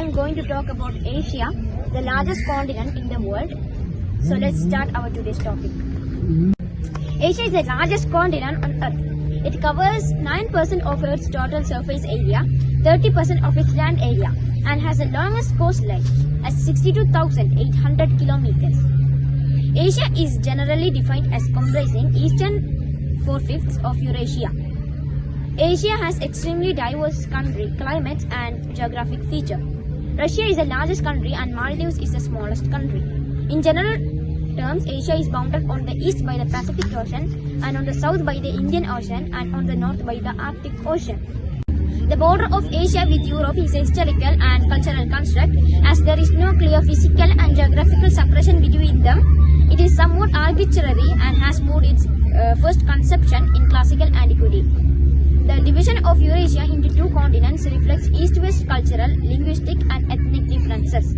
am going to talk about Asia, the largest continent in the world. So let's start our today's topic. Asia is the largest continent on earth. It covers 9% of Earth's total surface area, 30% of its land area, and has the longest coastline at 62,800 kilometers. Asia is generally defined as comprising eastern four-fifths of Eurasia. Asia has extremely diverse country, climate and geographic feature. Russia is the largest country and Maldives is the smallest country. In general terms, Asia is bounded on the east by the Pacific Ocean and on the south by the Indian Ocean and on the north by the Arctic Ocean. The border of Asia with Europe is a historical and cultural construct as there is no clear physical and geographical separation between them. It is somewhat arbitrary and has moved its uh, first conception in classical antiquity. The division of Eurasia into two continents reflects east-west cultural, linguistic and ethnic differences,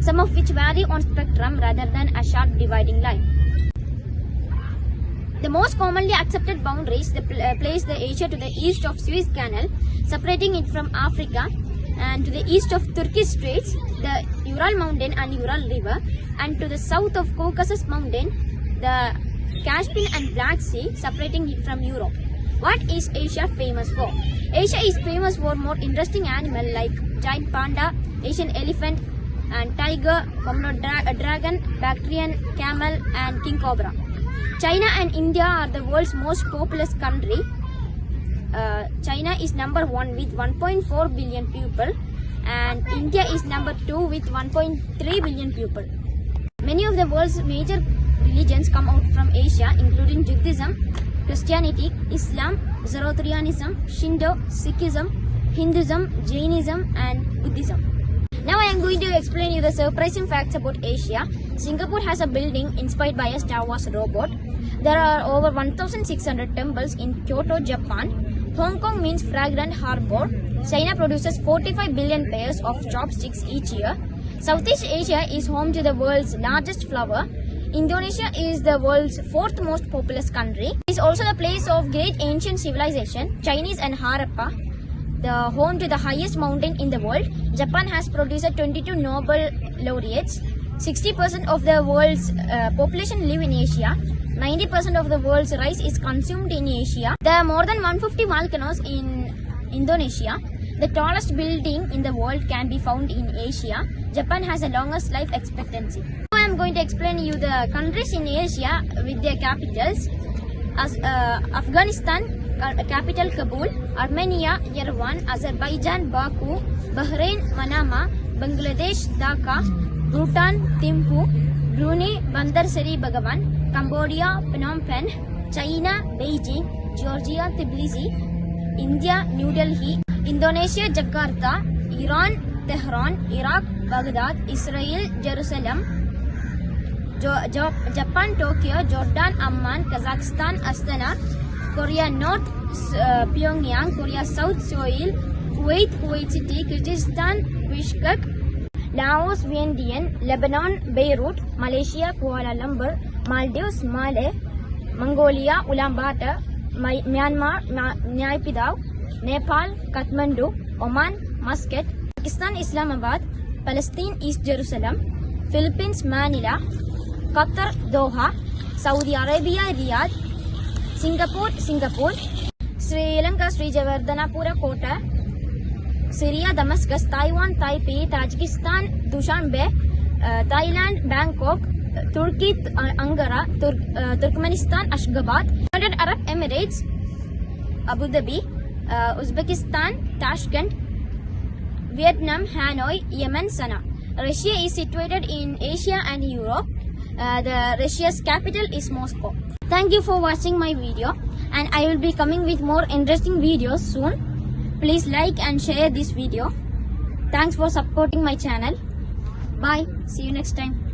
some of which vary on spectrum rather than a sharp dividing line. The most commonly accepted boundaries uh, place the Asia to the east of Suez Canal, separating it from Africa, and to the east of Turkish Straits, the Ural Mountain and Ural River, and to the south of Caucasus Mountain, the Caspian and Black Sea, separating it from Europe. What is Asia famous for? Asia is famous for more interesting animals like giant panda, Asian elephant, and tiger, Komodo dra- dragon, Bactrian camel, and king cobra. China and India are the world's most populous country. Uh, China is number one with 1.4 billion people, and India is number two with 1.3 billion people. Many of the world's major religions come out from Asia, including Judaism, Christianity, Islam, Zoroastrianism, Shinto, Sikhism, Hinduism, Jainism, and Buddhism. Now I am going to explain you the surprising facts about Asia. Singapore has a building inspired by a Star Wars robot. There are over 1600 temples in Kyoto, Japan. Hong Kong means fragrant harbor. China produces 45 billion pairs of chopsticks each year. Southeast Asia is home to the world's largest flower. Indonesia is the world's fourth most populous country. It is also the place of great ancient civilization, Chinese and Harappa, the home to the highest mountain in the world. Japan has produced 22 Nobel laureates. 60% of the world's uh, population live in Asia. 90% of the world's rice is consumed in Asia. There are more than 150 volcanoes in Indonesia. The tallest building in the world can be found in Asia. Japan has the longest life expectancy. Going to explain you the countries in Asia with their capitals. As, uh, Afghanistan, capital Kabul, Armenia, Yerevan, Azerbaijan, Baku, Bahrain, Manama, Bangladesh, Dhaka, Bhutan, Thimphu, Brunei, Bandar Seri Begawan, Cambodia, Phnom Penh, China, Beijing, Georgia, Tbilisi, India, New Delhi, Indonesia, Jakarta, Iran, Tehran, Iraq, Baghdad, Israel, Jerusalem, जो, जो Japan Tokyo Jordan Amman Kazakhstan Astana Korea North Pyongyang Korea South Seoul Kuwait Kuwait City Kyrgyzstan Bishkek Laos Vientiane Lebanon Beirut Malaysia Kuala Lumpur Maldives Male Mongolia Ulaanbaatar Myanmar Naypyidaw Nepal Kathmandu Oman Muscat Pakistan Islamabad फलस्तीन East Jerusalem Philippines Manila Qatar, Doha, Saudi Arabia, Riyadh, Singapore, Singapore, Sri Lanka, Sri Jayawardenepura, Kota, Syria, Damascus, Taiwan, Taipei, Tajikistan, Dushanbe, uh, Thailand, Bangkok, Turkey, uh, Ankara, Tur- uh, Turkmenistan, Ashgabat, United Arab Emirates, Abu Dhabi, uh, Uzbekistan, Tashkent, Vietnam, Hanoi, Yemen, Sanaa. Russia is situated in Asia and Europe. Uh, the Russia's capital is Moscow. Thank you for watching my video and I will be coming with more interesting videos soon. Please like and share this video. Thanks for supporting my channel. Bye. See you next time.